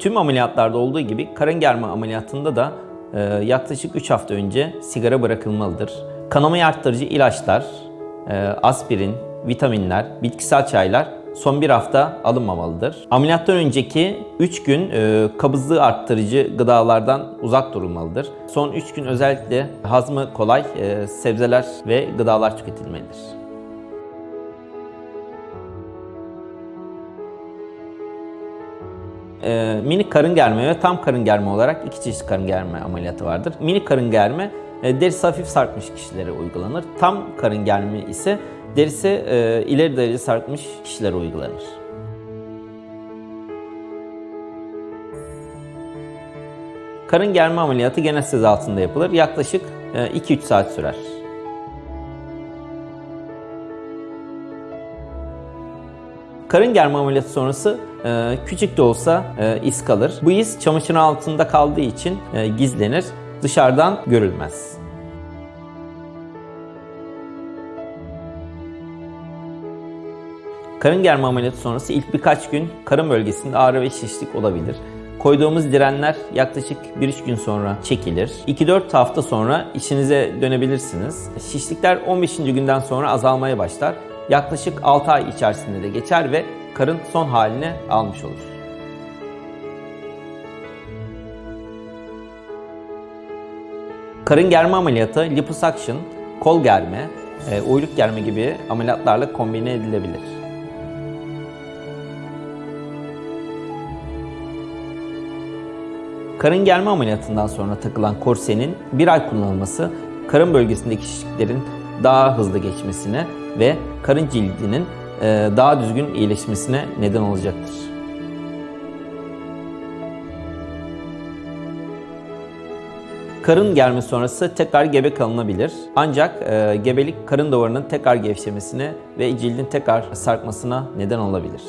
Tüm ameliyatlarda olduğu gibi karın germe ameliyatında da e, yaklaşık 3 hafta önce sigara bırakılmalıdır. Kanamayı arttırıcı ilaçlar, e, aspirin, vitaminler, bitkisel çaylar son bir hafta alınmamalıdır. Ameliyattan önceki 3 gün e, kabızlığı arttırıcı gıdalardan uzak durulmalıdır. Son 3 gün özellikle hazmı kolay e, sebzeler ve gıdalar tüketilmelidir. E, minik karın germe ve tam karın germe olarak iki çeşit karın germe ameliyatı vardır. Minik karın germe e, derisi hafif sarkmış kişilere uygulanır. Tam karın germe ise derisi e, ileri derece sarkmış kişilere uygulanır. Karın germe ameliyatı genel altında yapılır. Yaklaşık e, 2-3 saat sürer. Karın germe ameliyatı sonrası e, küçük de olsa e, iz kalır. Bu iz çamaşırın altında kaldığı için e, gizlenir, dışarıdan görülmez. Karın germe ameliyatı sonrası ilk birkaç gün karın bölgesinde ağrı ve şişlik olabilir. Koyduğumuz direnler yaklaşık 1-3 gün sonra çekilir. 2-4 hafta sonra işinize dönebilirsiniz. Şişlikler 15. günden sonra azalmaya başlar. Yaklaşık 6 ay içerisinde de geçer ve karın son haline almış olur. Karın germe ameliyatı liposuction, kol germe, e, uyluk germe gibi ameliyatlarla kombine edilebilir. Karın germe ameliyatından sonra takılan korsenin bir ay kullanılması karın bölgesindeki şişliklerin daha hızlı geçmesine ve karın cildinin e, daha düzgün iyileşmesine neden olacaktır. Karın germe sonrası tekrar gebe kalınabilir. Ancak e, gebelik karın duvarının tekrar gevşemesine ve cildin tekrar sarkmasına neden olabilir.